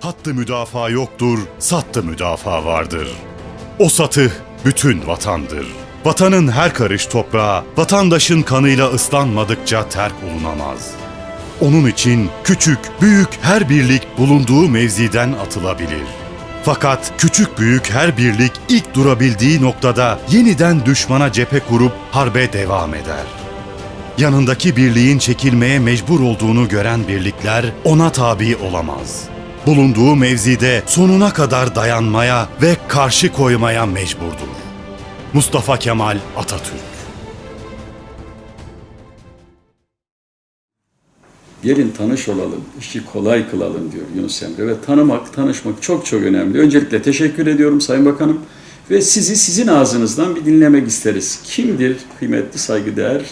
Hattı müdafaa yoktur, sattı müdafaa vardır. O satı bütün vatandır. Vatanın her karış toprağı, vatandaşın kanıyla ıslanmadıkça terk olunamaz. Onun için küçük, büyük her birlik bulunduğu mevziden atılabilir. Fakat küçük büyük her birlik ilk durabildiği noktada yeniden düşmana cephe kurup harbe devam eder. Yanındaki birliğin çekilmeye mecbur olduğunu gören birlikler ona tabi olamaz. Bulunduğu mevzide sonuna kadar dayanmaya ve karşı koymaya mecburdur. Mustafa Kemal Atatürk Gelin tanış olalım, işi kolay kılalım diyor Yunus Emre ve tanımak, tanışmak çok çok önemli. Öncelikle teşekkür ediyorum Sayın Bakanım ve sizi sizin ağzınızdan bir dinlemek isteriz. Kimdir kıymetli saygıdeğer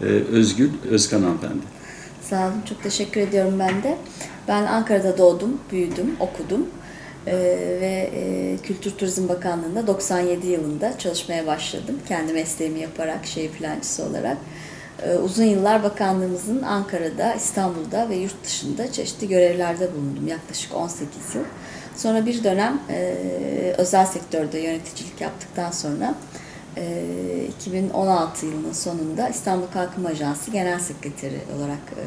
e, Özgül Özkan hanımefendi? Sağ olun, çok teşekkür ediyorum ben de. Ben Ankara'da doğdum, büyüdüm, okudum Ee, ve e, Kültür Turizm Bakanlığı'nda 97 yılında çalışmaya başladım. Kendi mesleğimi yaparak, şehir plancısı olarak. Ee, uzun yıllar bakanlığımızın Ankara'da, İstanbul'da ve yurt dışında çeşitli görevlerde bulundum. Yaklaşık 18 yıl. Sonra bir dönem e, özel sektörde yöneticilik yaptıktan sonra e, 2016 yılının sonunda İstanbul Kalkınma Ajansı Genel Sekreteri olarak e,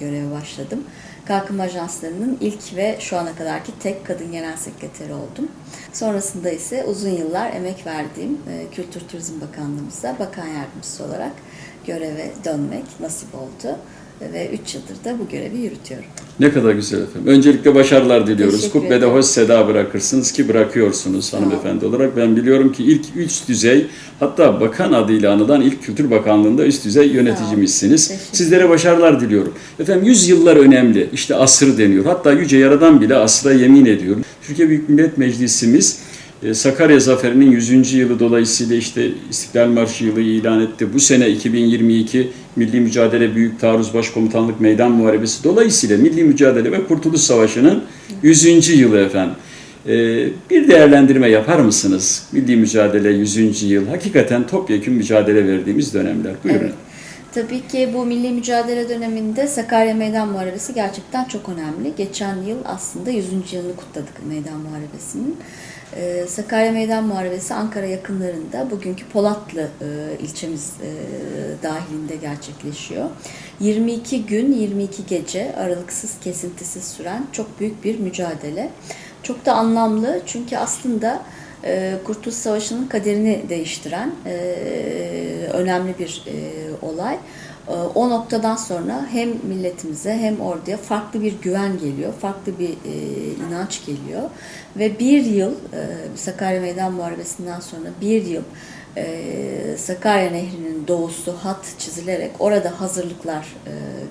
göreve başladım. Kalkınma Ajanslarının ilk ve şu ana kadarki tek kadın genel sekreteri oldum. Sonrasında ise uzun yıllar emek verdiğim e, Kültür Turizm Bakanlığımıza bakan yardımcısı olarak göreve dönmek nasip oldu. Ve 3 yıldır da bu görevi yürütüyorum. Ne kadar güzel efendim. Öncelikle başarılar diliyoruz. Kubbede hoş seda bırakırsınız ki bırakıyorsunuz hanımefendi olarak. Ben biliyorum ki ilk üst düzey hatta bakan adıyla anılan ilk Kültür Bakanlığı'nda üst düzey yöneticimizsiniz. Sizlere başarılar diliyorum. Efendim yüzyıllar önemli. İşte asır deniyor. Hatta Yüce Yaradan bile asra yemin ediyor. Türkiye Büyük Millet Meclisimiz Sakarya Zaferi'nin 100. yılı dolayısıyla işte İstiklal Marşı yılı ilan etti. Bu sene 2022 Milli Mücadele Büyük Taarruz Başkomutanlık Meydan Muharebesi dolayısıyla Milli Mücadele ve Kurtuluş Savaşı'nın 100. yılı efendim. E, Bir değerlendirme yapar mısınız? Milli Mücadele 100. yıl hakikaten topyekun mücadele verdiğimiz dönemler. Buyurun. Evet. Tabii ki bu milli mücadele döneminde Sakarya Meydan Muharebesi gerçekten çok önemli. Geçen yıl aslında 100. yılını kutladık Meydan Muharebesi'nin. Ee, Sakarya Meydan Muharebesi Ankara yakınlarında bugünkü Polatlı e, ilçemiz e, dahilinde gerçekleşiyor. 22 gün, 22 gece aralıksız, kesintisiz süren çok büyük bir mücadele. Çok da anlamlı çünkü aslında e, Kurtuluş Savaşı'nın kaderini değiştiren önemli bir olay. E, O noktadan sonra hem milletimize hem orduya farklı bir güven geliyor, farklı bir e, inanç geliyor. Ve bir yıl, e, Sakarya Meydan Muharebesi'nden sonra bir yıl e, Sakarya Nehri'nin doğusu hat çizilerek orada hazırlıklar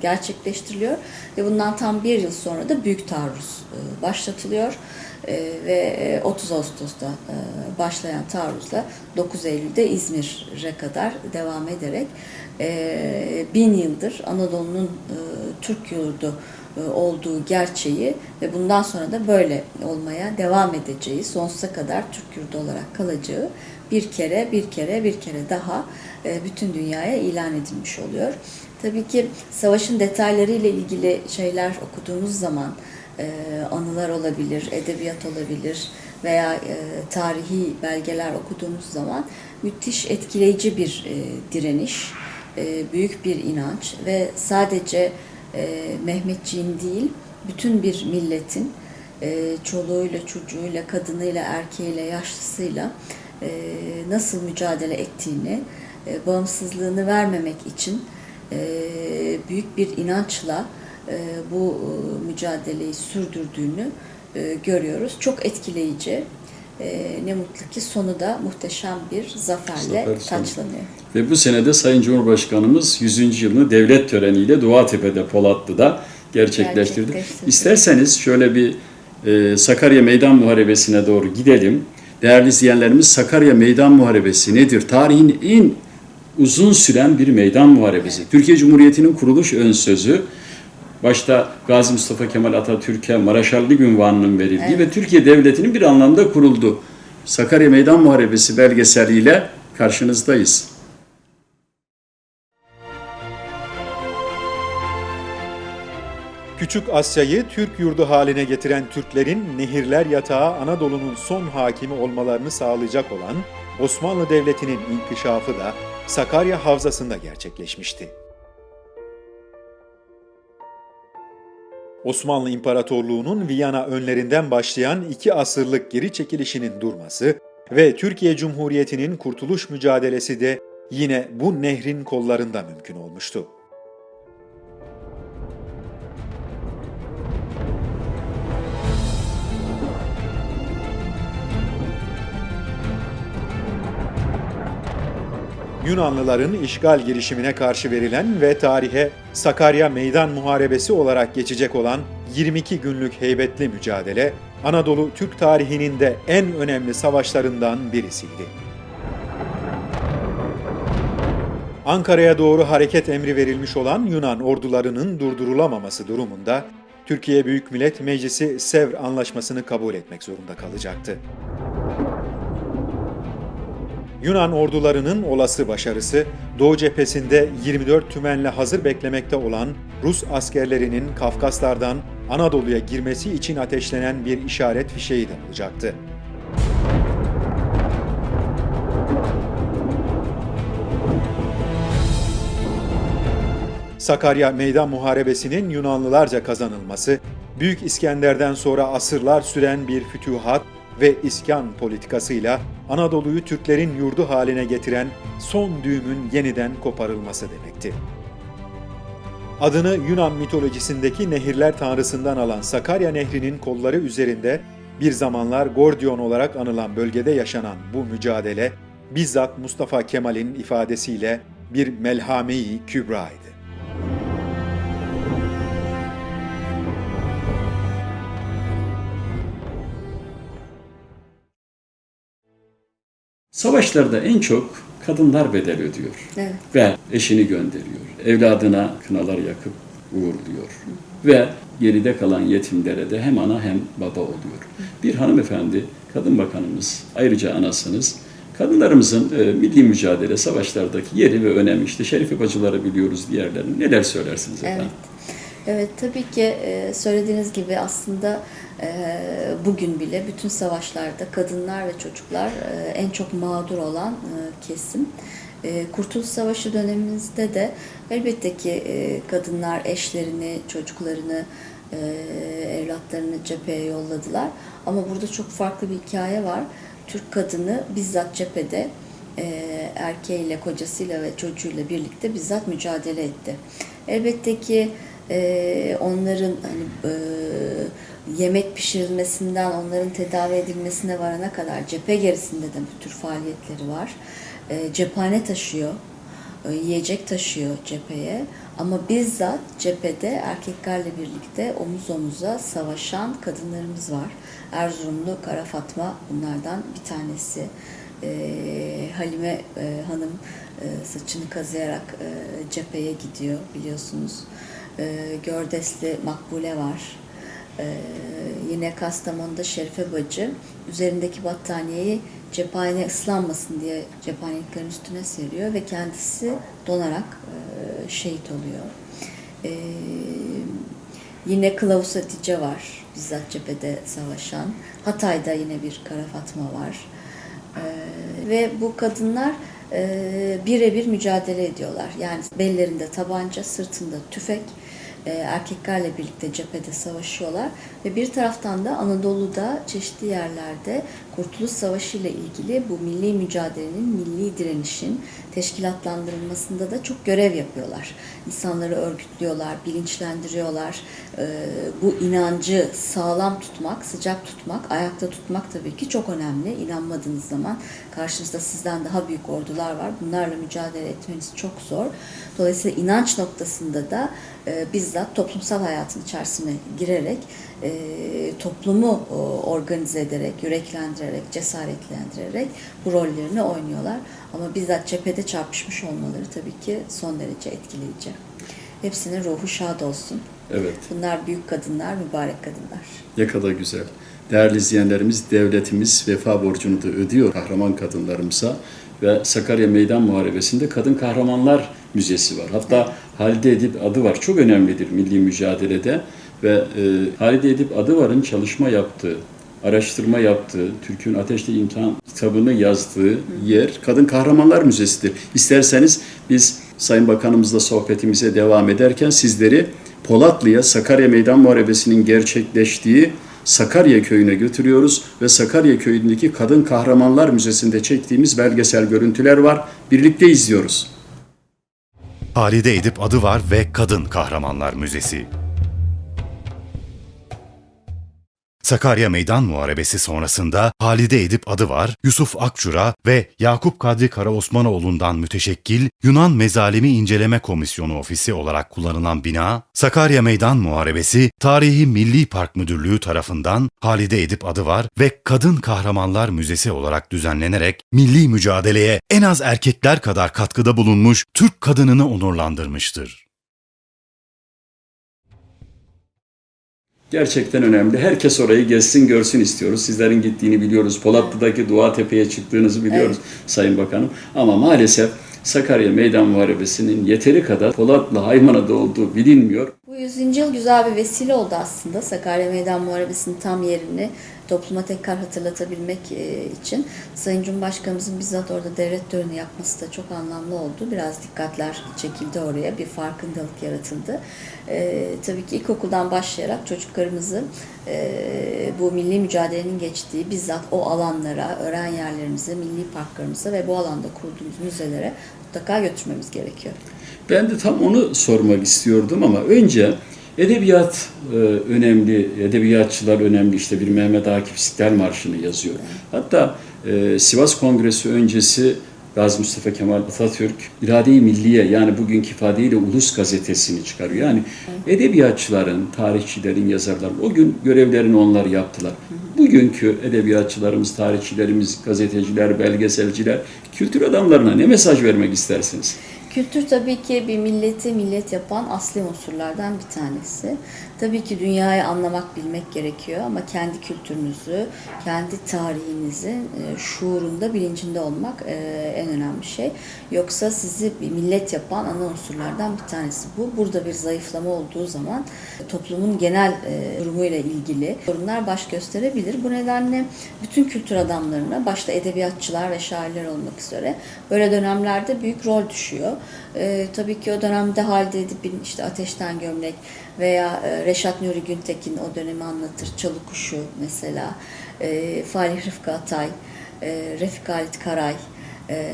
gerçekleştiriliyor. Ve bundan tam bir yıl sonra da Büyük Taarruz başlatılıyor. Ve e, 30 Ağustos'ta başlayan taarruzla 9 Eylül'de İzmir'e kadar devam ederek e, bin yıldır Anadolu'nun e, Türk yurdu e, olduğu gerçeği ve bundan sonra da böyle olmaya devam edeceği, sonsuza kadar Türk yurdu olarak kalacağı bir kere, bir kere, bir kere daha e, bütün dünyaya ilan edilmiş oluyor. Tabii ki savaşın detaylarıyla ilgili şeyler okuduğumuz zaman anılar olabilir, edebiyat olabilir veya tarihi belgeler okuduğumuz zaman müthiş etkileyici bir direniş, e, büyük bir inanç ve sadece e, Mehmetçiğin değil, bütün bir milletin e, çoluğuyla, çocuğuyla, kadınıyla, erkeğiyle, yaşlısıyla e, nasıl mücadele ettiğini, bağımsızlığını vermemek için büyük bir inançla bu mücadeleyi sürdürdüğünü görüyoruz. Çok etkileyici. E, ne mutlu ki sonu da muhteşem bir zaferle Zafer taçlanıyor. Ve bu senede Sayın Cumhurbaşkanımız 100. yılını devlet töreniyle Doğatepe'de, Polatlı'da gerçekleştirdi. Gerçekleştirdi. İsterseniz şöyle bir e, Sakarya Meydan Muharebesi'ne doğru gidelim. Değerli izleyenlerimiz Sakarya Meydan Muharebesi nedir? Tarihin en uzun süren bir meydan muharebesi. Türkiye Cumhuriyeti'nin kuruluş ön sözü başta Gazi Mustafa Kemal Atatürk'e Maraşallık ünvanının verildiği evet. ve Türkiye Devleti'nin bir anlamda kuruldu. Sakarya Meydan Muharebesi belgeseliyle karşınızdayız. Küçük Asya'yı Türk yurdu haline getiren Türklerin nehirler yatağı Anadolu'nun son hakimi olmalarını sağlayacak olan Osmanlı Devleti'nin inkişafı da Sakarya Havzası'nda gerçekleşmişti. Osmanlı İmparatorluğu'nun Viyana önlerinden başlayan iki asırlık geri çekilişinin durması ve Türkiye Cumhuriyeti'nin kurtuluş mücadelesi de yine bu nehrin kollarında mümkün olmuştu. Yunanlıların işgal girişimine karşı verilen ve tarihe Sakarya Meydan Muharebesi olarak geçecek olan 22 günlük heybetli mücadele, Anadolu Türk tarihinin de en önemli savaşlarından birisiydi. Ankara'ya doğru hareket emri verilmiş olan Yunan ordularının durdurulamaması durumunda Türkiye Büyük Millet Meclisi Sevr Anlaşması'nı kabul etmek zorunda kalacaktı. Yunan ordularının olası başarısı, Doğu cephesinde 24 tümenle hazır beklemekte olan Rus askerlerinin Kafkaslardan Anadolu'ya girmesi için ateşlenen bir işaret fişeği de olacaktı. Sakarya Meydan Muharebesi'nin Yunanlılarca kazanılması, Büyük İskender'den sonra asırlar süren bir fütühat ve iskan politikasıyla Anadolu'yu Türklerin yurdu haline getiren son düğümün yeniden koparılması demekti. Adını Yunan mitolojisindeki nehirler tanrısından alan Sakarya Nehri'nin kolları üzerinde bir zamanlar Gordion olarak anılan bölgede yaşanan bu mücadele bizzat Mustafa Kemal'in ifadesiyle bir melhame-i kübraydı. Savaşlarda en çok kadınlar bedel ödüyor. Evet. Ve eşini gönderiyor. Evladına kınalar yakıp uğurluyor. Ve geride kalan yetimlere de hem ana hem baba oluyor. Bir hanımefendi, kadın bakanımız, ayrıca anasınız. Kadınlarımızın e, milli mücadele savaşlardaki yeri ve önemi işte Şerife bacıları biliyoruz diğerlerini. Neler söylersiniz efendim? Evet. Evet tabii ki e, söylediğiniz gibi aslında e, bugün bile bütün savaşlarda kadınlar ve çocuklar e, en çok mağdur olan kesim. Kurtuluş Savaşı dönemimizde de elbette ki kadınlar eşlerini, çocuklarını, evlatlarını cepheye yolladılar. Ama burada çok farklı bir hikaye var. Türk kadını bizzat cephede erkeğiyle, kocasıyla ve çocuğuyla birlikte bizzat mücadele etti. Elbette ki e, onların hani e, yemek pişirilmesinden onların tedavi edilmesine varana kadar cephe gerisinde de bu tür faaliyetleri var. E, cephane taşıyor, e, yiyecek taşıyor cepheye ama bizzat cephede erkeklerle birlikte omuz omuza savaşan kadınlarımız var. Erzurumlu Kara Fatma bunlardan bir tanesi. E, Halime e, Hanım e, saçını kazıyarak e, cepheye gidiyor biliyorsunuz. E, Gördesli Makbule var. E, yine Kastamonu'da Şerife Bacı üzerindeki battaniyeyi cephane ıslanmasın diye cephaneliklerin üstüne seriyor ve kendisi donarak e, şehit oluyor. E, yine Kılavuz Hatice var bizzat cephede savaşan. Hatay'da yine bir Kara Fatma var. E, ve bu kadınlar e, birebir mücadele ediyorlar. Yani bellerinde tabanca, sırtında tüfek, erkeklerle birlikte cephede savaşıyorlar ve bir taraftan da Anadolu'da çeşitli yerlerde Kurtuluş Savaşı ile ilgili bu milli mücadelenin, milli direnişin teşkilatlandırılmasında da çok görev yapıyorlar. İnsanları örgütlüyorlar, bilinçlendiriyorlar. E, bu inancı sağlam tutmak, sıcak tutmak, ayakta tutmak tabii ki çok önemli. İnanmadığınız zaman karşınızda sizden daha büyük ordular var. Bunlarla mücadele etmeniz çok zor. Dolayısıyla inanç noktasında da e, bizzat toplumsal hayatın içerisine girerek e, toplumu e, organize ederek, yüreklendirerek, cesaretlendirerek bu rollerini oynuyorlar. Ama bizzat cephede çarpışmış olmaları tabii ki son derece etkileyici. Hepsinin ruhu şad olsun. Evet. Bunlar büyük kadınlar, mübarek kadınlar. Ne kadar güzel. Değerli izleyenlerimiz, devletimiz vefa borcunu da ödüyor kahraman kadınlarımıza ve Sakarya Meydan Muharebesi'nde Kadın Kahramanlar Müzesi var. Hatta Halide Edip adı var. Çok önemlidir milli mücadelede Ve e, Halide Edip Adıvar'ın çalışma yaptığı, araştırma yaptığı, Türk'ün Ateşli İmtihan kitabını yazdığı yer Kadın Kahramanlar Müzesi'dir. İsterseniz biz Sayın Bakanımızla sohbetimize devam ederken sizleri Polatlı'ya Sakarya Meydan Muharebesi'nin gerçekleştiği Sakarya Köyü'ne götürüyoruz ve Sakarya Köyü'ndeki Kadın Kahramanlar Müzesi'nde çektiğimiz belgesel görüntüler var. Birlikte izliyoruz. Halide Edip adı var ve Kadın Kahramanlar Müzesi. Sakarya Meydan Muharebesi sonrasında Halide Edip adı var, Yusuf Akçura ve Yakup Kadri Karaosmanoğlu'ndan müteşekkil Yunan Mezalimi İnceleme Komisyonu Ofisi olarak kullanılan bina, Sakarya Meydan Muharebesi Tarihi Milli Park Müdürlüğü tarafından Halide Edip adı var ve Kadın Kahramanlar Müzesi olarak düzenlenerek milli mücadeleye en az erkekler kadar katkıda bulunmuş Türk kadınını onurlandırmıştır. Gerçekten önemli. Herkes orayı gezsin, görsün istiyoruz. Sizlerin gittiğini biliyoruz. Polatlı'daki Dua Tepe'ye çıktığınızı biliyoruz Sayın Bakanım. Ama maalesef Sakarya Meydan Muharebesi'nin yeteri kadar Polatlı Haymana'da olduğu bilinmiyor. Bu 100. yıl güzel bir vesile oldu aslında Sakarya Meydan Muharebesi'nin tam yerini topluma tekrar hatırlatabilmek e, için. Sayın Cumhurbaşkanımızın bizzat orada devlet töreni yapması da çok anlamlı oldu. Biraz dikkatler çekildi oraya, bir farkındalık yaratıldı. E, tabii ki ilkokuldan başlayarak çocuklarımızı e, bu milli mücadelenin geçtiği bizzat o alanlara, öğren yerlerimize, milli parklarımıza ve bu alanda kurduğumuz müzelere mutlaka götürmemiz gerekiyor. Ben de tam onu sormak istiyordum ama önce edebiyat e, önemli, edebiyatçılar önemli. İşte bir Mehmet Akif İstiklal Marşı'nı yazıyor. Hatta e, Sivas Kongresi öncesi Gazi Mustafa Kemal Atatürk İrade-i Milliye yani bugünkü ifadeyle Ulus gazetesini çıkarıyor. Yani edebiyatçıların, tarihçilerin, yazarların o gün görevlerini onlar yaptılar. Bugünkü edebiyatçılarımız, tarihçilerimiz, gazeteciler, belgeselciler, kültür adamlarına ne mesaj vermek istersiniz? Kültür tabii ki bir milleti millet yapan asli unsurlardan bir tanesi. Tabii ki dünyayı anlamak, bilmek gerekiyor ama kendi kültürünüzü, kendi tarihinizin e, şuurunda, bilincinde olmak e, en önemli şey. Yoksa sizi bir millet yapan ana unsurlardan bir tanesi bu. Burada bir zayıflama olduğu zaman e, toplumun genel durumuyla ilgili sorunlar baş gösterebilir. Bu nedenle bütün kültür adamlarına, başta edebiyatçılar ve şairler olmak üzere böyle dönemlerde büyük rol düşüyor. Tabii ki o dönemde Halide Edip'in işte Ateşten Gömlek veya e, Reşat Nuri Güntekin o dönemi anlatır. Çalı Kuşu mesela, e, Falih Rıfkı Atay, e, Refik Halit Karay,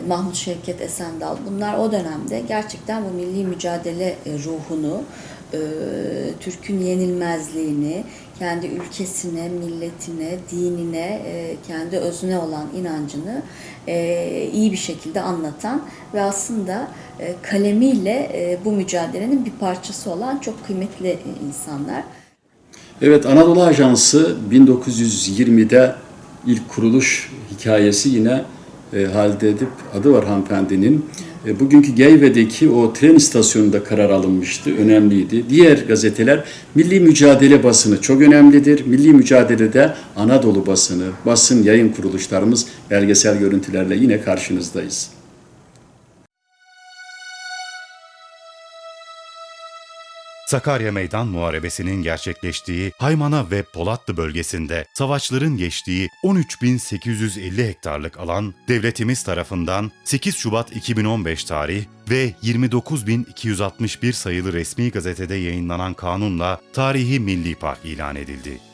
Mahmut Şevket Esendal bunlar o dönemde gerçekten bu milli mücadele ruhunu, Türk'ün yenilmezliğini, kendi ülkesine, milletine, dinine, e, kendi özüne olan inancını e, iyi bir şekilde anlatan ve aslında e, kalemiyle bu mücadelenin bir parçası olan çok kıymetli insanlar. Evet, Anadolu Ajansı 1920'de ilk kuruluş hikayesi yine e, Halide Edip adı var hanımefendinin. E, bugünkü Geyve'deki o tren istasyonunda karar alınmıştı, önemliydi. Diğer gazeteler Milli Mücadele basını çok önemlidir. Milli Mücadele'de Anadolu basını, basın yayın kuruluşlarımız belgesel görüntülerle yine karşınızdayız. Sakarya Meydan Muharebesi'nin gerçekleştiği Haymana ve Polatlı bölgesinde savaşların geçtiği 13.850 hektarlık alan devletimiz tarafından 8 Şubat 2015 tarih ve 29.261 sayılı resmi gazetede yayınlanan kanunla Tarihi Milli Park ilan edildi.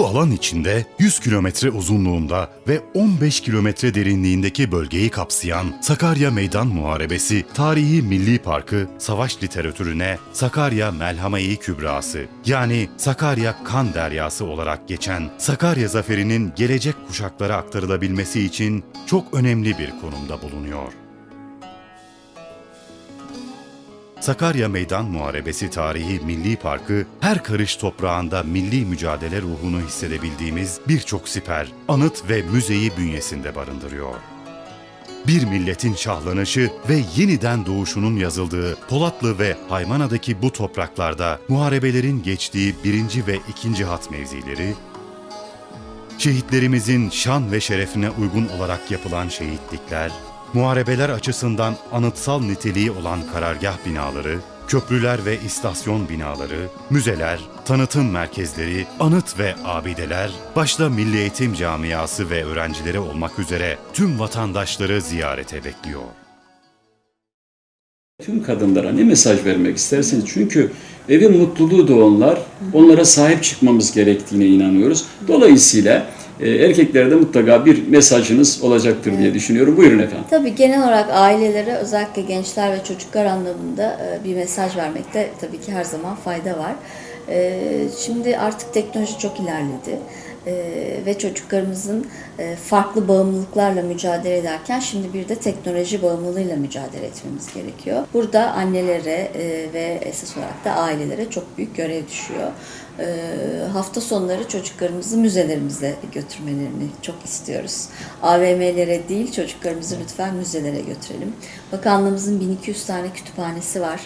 Bu alan içinde 100 kilometre uzunluğunda ve 15 kilometre derinliğindeki bölgeyi kapsayan Sakarya Meydan Muharebesi Tarihi Milli Parkı savaş literatürüne Sakarya Melhame-i Kübrası yani Sakarya Kan Deryası olarak geçen Sakarya Zaferi'nin gelecek kuşaklara aktarılabilmesi için çok önemli bir konumda bulunuyor. Sakarya Meydan Muharebesi Tarihi Milli Parkı, her karış toprağında milli mücadele ruhunu hissedebildiğimiz birçok siper, anıt ve müzeyi bünyesinde barındırıyor. Bir milletin şahlanışı ve yeniden doğuşunun yazıldığı Polatlı ve Haymana'daki bu topraklarda muharebelerin geçtiği birinci ve ikinci hat mevzileri, şehitlerimizin şan ve şerefine uygun olarak yapılan şehitlikler, muharebeler açısından anıtsal niteliği olan karargah binaları, köprüler ve istasyon binaları, müzeler, tanıtım merkezleri, anıt ve abideler, başta Milli Eğitim Camiası ve öğrencileri olmak üzere tüm vatandaşları ziyarete bekliyor. Tüm kadınlara ne mesaj vermek istersiniz? Çünkü evin mutluluğu da onlar. Onlara sahip çıkmamız gerektiğine inanıyoruz. Dolayısıyla e, erkeklere de mutlaka bir mesajınız olacaktır diye düşünüyorum. Buyurun efendim. Tabii genel olarak ailelere özellikle gençler ve çocuklar anlamında e, bir mesaj vermekte tabii ki her zaman fayda var. E, Şimdi artık teknoloji çok ilerledi ve çocuklarımızın e, farklı bağımlılıklarla mücadele ederken şimdi bir de teknoloji bağımlılığıyla mücadele etmemiz gerekiyor. Burada annelere e, ve esas olarak da ailelere çok büyük görev düşüyor. E, Hafta sonları çocuklarımızı müzelerimize götürmelerini çok istiyoruz. AVM'lere değil çocuklarımızı lütfen müzelere götürelim. Bakanlığımızın 1200 tane kütüphanesi var.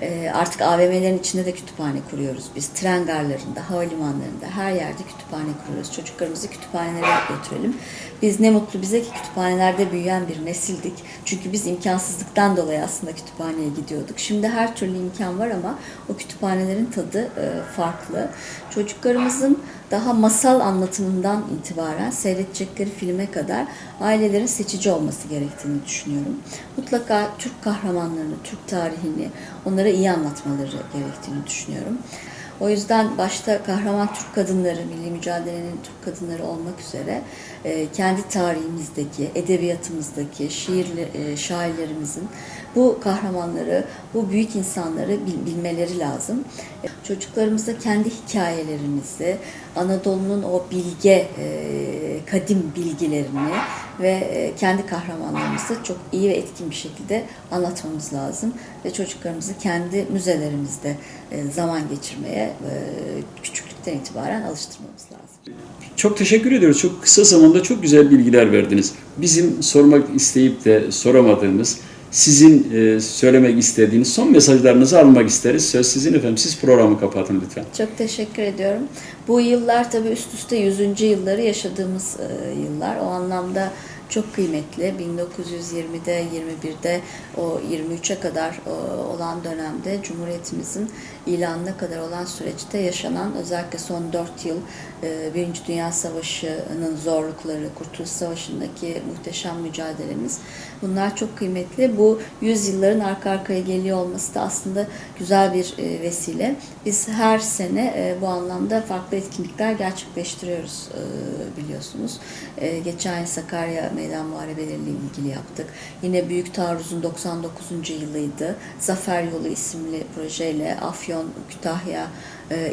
E, Artık AVM'lerin içinde de kütüphane kuruyoruz biz. Tren garlarında, havalimanlarında her yerde kütüphane kuruyoruz. Çocuklarımızı kütüphanelere götürelim. Biz ne mutlu bize ki kütüphanelerde büyüyen bir nesildik. Çünkü biz imkansızlıktan dolayı aslında kütüphaneye gidiyorduk. Şimdi her türlü imkan var ama o kütüphanelerin tadı e, farklı. Çocuklarımızın daha masal anlatımından itibaren seyredecekleri filme kadar ailelerin seçici olması gerektiğini düşünüyorum. Mutlaka Türk kahramanlarını, Türk tarihini onlara iyi anlatmaları gerektiğini düşünüyorum. O yüzden başta kahraman Türk kadınları, milli mücadelenin Türk kadınları olmak üzere e, kendi tarihimizdeki, edebiyatımızdaki şiirli, e, şairlerimizin bu kahramanları, bu büyük insanları bil- bilmeleri lazım. E, Çocuklarımıza kendi hikayelerimizi, Anadolu'nun o bilge, e, kadim bilgilerini ve e, kendi kahramanlarımızı çok iyi ve etkin bir şekilde anlatmamız lazım. Ve çocuklarımızı kendi müzelerimizde zaman geçirmeye küçüklükten itibaren alıştırmamız lazım. Çok teşekkür ediyoruz. Çok kısa zamanda çok güzel bilgiler verdiniz. Bizim sormak isteyip de soramadığımız, sizin e, söylemek istediğiniz son mesajlarınızı almak isteriz. Söz sizin efendim. Siz programı kapatın lütfen. Çok teşekkür ediyorum. Bu yıllar tabii üst üste 100. yılları yaşadığımız e, yıllar. O anlamda çok kıymetli. 1920'de, 21'de o 23'e kadar e, olan dönemde Cumhuriyetimizin ilanına kadar olan süreçte yaşanan özellikle son 4 yıl e, Birinci Dünya Savaşı'nın zorlukları, Kurtuluş Savaşı'ndaki muhteşem mücadelemiz bunlar çok kıymetli. Bu 100 yılların arka arkaya geliyor olması da aslında güzel bir e, vesile. Biz her sene e, bu anlamda farklı etkinlikler gerçekleştiriyoruz biliyorsunuz. Geçen yıl Sakarya Meydan Muharebeleriyle ilgili yaptık. Yine Büyük Taarruz'un 99. yılıydı. Zafer Yolu isimli projeyle Afyon, Afyon, Kütahya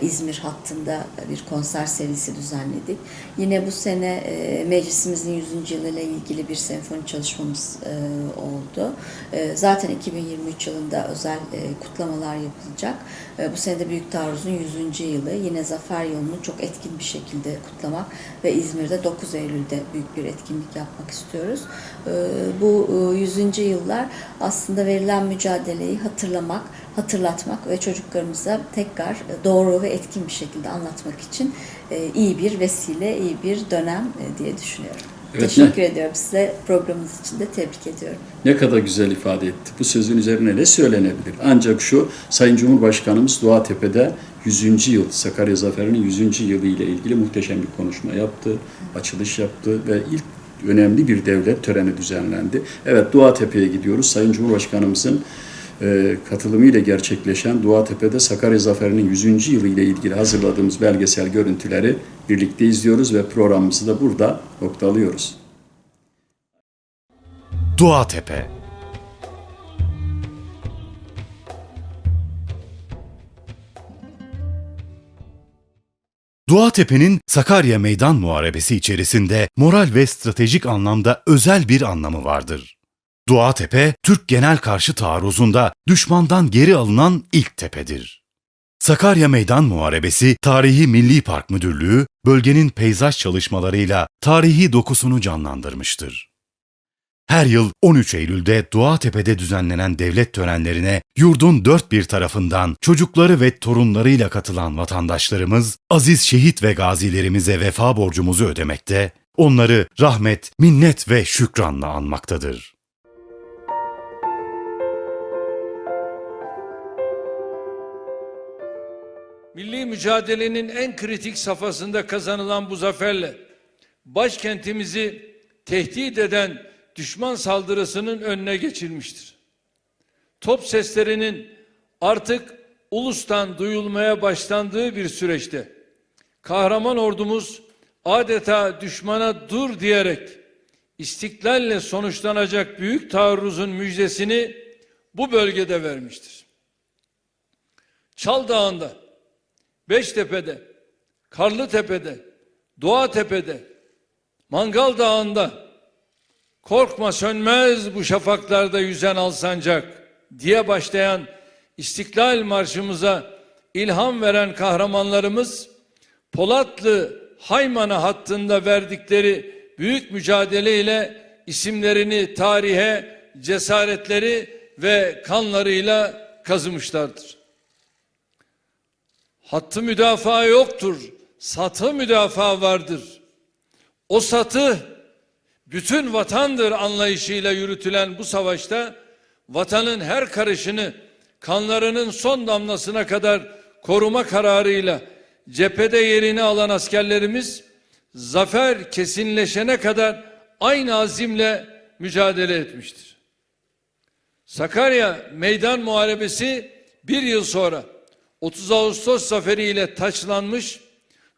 İzmir hattında bir konser serisi düzenledik. Yine bu sene e, meclisimizin 100. yılıyla ilgili bir senfoni çalışmamız e, oldu. E, Zaten 2023 yılında özel e, kutlamalar yapılacak. E, Bu sene de Büyük Taarruz'un 100. yılı. Yine Zafer Yolu'nu çok etkin bir şekilde kutlamak ve İzmir'de 9 Eylül'de büyük bir etkinlik yapmak istiyoruz. E, Bu e, 100. yıllar aslında verilen mücadeleyi hatırlamak, hatırlatmak ve çocuklarımıza tekrar e, doğru ve etkin bir şekilde anlatmak için e, iyi bir vesile, iyi bir dönem e, diye düşünüyorum. Evet, Teşekkür ediyorum size. Programınız için de tebrik ediyorum. Ne kadar güzel ifade etti. Bu sözün üzerine ne söylenebilir? Ancak şu, Sayın Cumhurbaşkanımız Doğatepe'de 100. yıl, Sakarya Zaferi'nin 100. yılı ile ilgili muhteşem bir konuşma yaptı, açılış yaptı ve ilk önemli bir devlet töreni düzenlendi. Evet, Doğatepe'ye gidiyoruz. Sayın Cumhurbaşkanımızın katılımıyla gerçekleşen Doğatepe'de Sakarya Zaferi'nin 100. yılı ile ilgili hazırladığımız belgesel görüntüleri birlikte izliyoruz ve programımızı da burada noktalıyoruz. Duatepe Duatepe'nin Sakarya Meydan Muharebesi içerisinde moral ve stratejik anlamda özel bir anlamı vardır. Duatepe, Türk genel karşı taarruzunda düşmandan geri alınan ilk tepedir. Sakarya Meydan Muharebesi Tarihi Milli Park Müdürlüğü, bölgenin peyzaj çalışmalarıyla tarihi dokusunu canlandırmıştır. Her yıl 13 Eylül'de Doğatepe'de düzenlenen devlet törenlerine yurdun dört bir tarafından çocukları ve torunlarıyla katılan vatandaşlarımız aziz şehit ve gazilerimize vefa borcumuzu ödemekte, onları rahmet, minnet ve şükranla anmaktadır. Milli mücadelenin en kritik safhasında kazanılan bu zaferle başkentimizi tehdit eden düşman saldırısının önüne geçilmiştir. Top seslerinin artık ulustan duyulmaya başlandığı bir süreçte kahraman ordumuz adeta düşmana dur diyerek istiklalle sonuçlanacak büyük taarruzun müjdesini bu bölgede vermiştir. Çal Dağı'nda, Beştepe'de, Karlıtepe'de, Doğatepe'de, Mangal Dağı'nda korkma sönmez bu şafaklarda yüzen alsancak diye başlayan İstiklal Marşımıza ilham veren kahramanlarımız Polatlı Haymana hattında verdikleri büyük mücadeleyle isimlerini tarihe, cesaretleri ve kanlarıyla kazımışlardır. Hattı müdafaa yoktur, satı müdafaa vardır. O satı bütün vatandır anlayışıyla yürütülen bu savaşta vatanın her karışını kanlarının son damlasına kadar koruma kararıyla cephede yerini alan askerlerimiz zafer kesinleşene kadar aynı azimle mücadele etmiştir. Sakarya Meydan Muharebesi bir yıl sonra 30 Ağustos zaferiyle taçlanmış,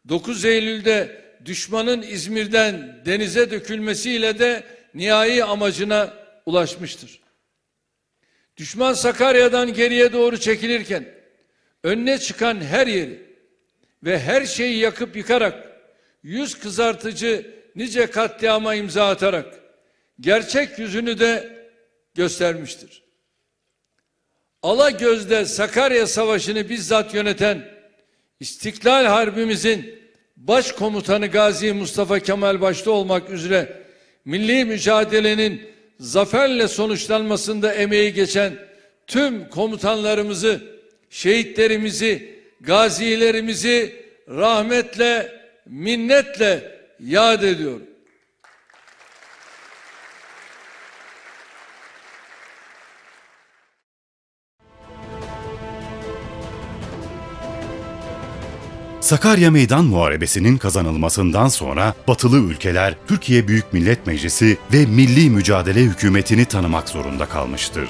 9 Eylül'de düşmanın İzmir'den denize dökülmesiyle de nihai amacına ulaşmıştır. Düşman Sakarya'dan geriye doğru çekilirken önüne çıkan her yeri ve her şeyi yakıp yıkarak yüz kızartıcı nice katliama imza atarak gerçek yüzünü de göstermiştir. Ala gözde Sakarya Savaşı'nı bizzat yöneten İstiklal Harbimizin başkomutanı Gazi Mustafa Kemal başta olmak üzere milli mücadelenin zaferle sonuçlanmasında emeği geçen tüm komutanlarımızı, şehitlerimizi, gazilerimizi rahmetle, minnetle yad ediyorum. Sakarya Meydan Muharebesi'nin kazanılmasından sonra batılı ülkeler Türkiye Büyük Millet Meclisi ve Milli Mücadele Hükümeti'ni tanımak zorunda kalmıştır.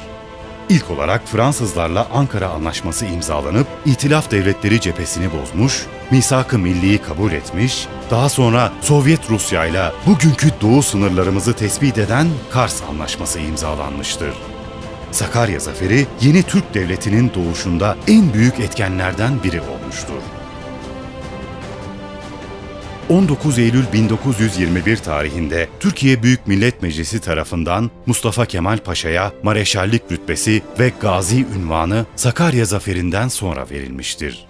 İlk olarak Fransızlarla Ankara Anlaşması imzalanıp İtilaf Devletleri cephesini bozmuş, misak-ı milliyi kabul etmiş, daha sonra Sovyet Rusya ile bugünkü doğu sınırlarımızı tespit eden Kars Anlaşması imzalanmıştır. Sakarya Zaferi yeni Türk Devleti'nin doğuşunda en büyük etkenlerden biri olmuştur. 19 Eylül 1921 tarihinde Türkiye Büyük Millet Meclisi tarafından Mustafa Kemal Paşa'ya mareşallik rütbesi ve gazi ünvanı Sakarya zaferinden sonra verilmiştir.